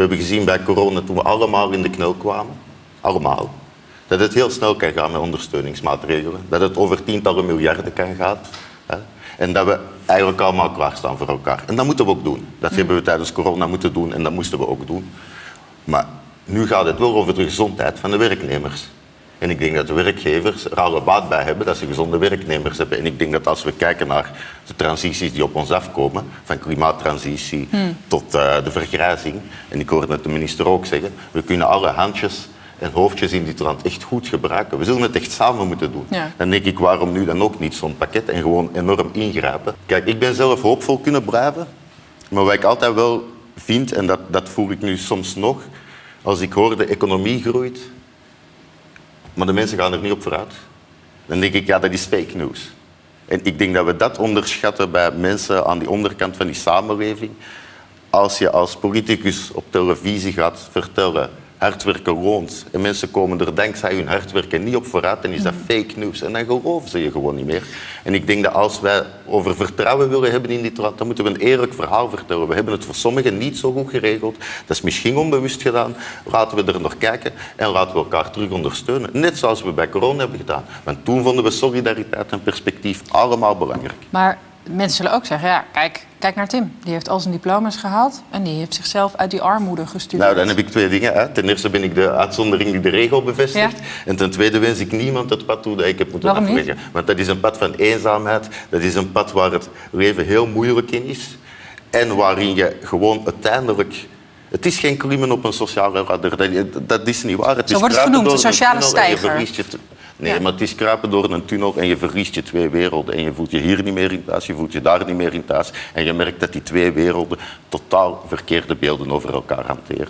We hebben gezien bij corona, toen we allemaal in de knel kwamen, allemaal, dat het heel snel kan gaan met ondersteuningsmaatregelen. Dat het over tientallen miljarden kan gaan. Hè. En dat we eigenlijk allemaal klaarstaan voor elkaar. En dat moeten we ook doen. Dat hebben we tijdens corona moeten doen en dat moesten we ook doen. Maar nu gaat het wel over de gezondheid van de werknemers. En ik denk dat de werkgevers er alle baat bij hebben dat ze gezonde werknemers hebben. En ik denk dat als we kijken naar de transities die op ons afkomen, van klimaattransitie tot eh, de vergrijzing, en ik hoorde het de minister ook zeggen, we kunnen alle handjes en hoofdjes in dit land echt goed gebruiken. We zullen het echt samen moeten doen. Ja. Dan denk ik, waarom nu dan ook niet zo'n pakket en gewoon enorm ingrijpen? Kijk, ik ben zelf hoopvol kunnen blijven, maar wat ik altijd wel vind, en dat, dat voel ik nu soms nog, als ik hoor de economie groeit, maar de mensen gaan er niet op vooruit. Dan denk ik, ja, dat is fake news. En ik denk dat we dat onderschatten bij mensen aan die onderkant van die samenleving. Als je als politicus op televisie gaat vertellen, hard werken loont, en mensen komen er dankzij hun hard werken niet op vooruit, dan is dat fake news. En dan geloven ze je gewoon niet meer. En ik denk dat als wij over vertrouwen willen hebben in dit land, dan moeten we een eerlijk verhaal vertellen. We hebben het voor sommigen niet zo goed geregeld. Dat is misschien onbewust gedaan. Laten we er nog kijken en laten we elkaar terug ondersteunen. Net zoals we bij corona hebben gedaan. Want toen vonden we solidariteit en perspectief allemaal belangrijk. Maar mensen zullen ook zeggen, ja, kijk, kijk naar Tim. Die heeft al zijn diploma's gehaald en die heeft zichzelf uit die armoede gestuurd. Nou, dan heb ik twee dingen. Hè. Ten eerste ben ik de uitzondering die de regel bevestigt. Ja. En ten tweede wens ik niemand het pad toe dat ik heb moeten Waarom niet? afleggen. Want dat is een pad van eenzaamheid. Dat is een pad waar het leven heel moeilijk in is. En waarin je gewoon uiteindelijk... Het is geen klimmen op een sociale ladder. Dat, is niet waar. Het Zo is wordt het genoemd, de sociale een Nee, Ja. maar het is kruipen door een tunnel en je verliest je twee werelden. En je voelt je hier niet meer in thuis, je voelt je daar niet meer in thuis. En je merkt dat die twee werelden totaal verkeerde beelden over elkaar hanteren.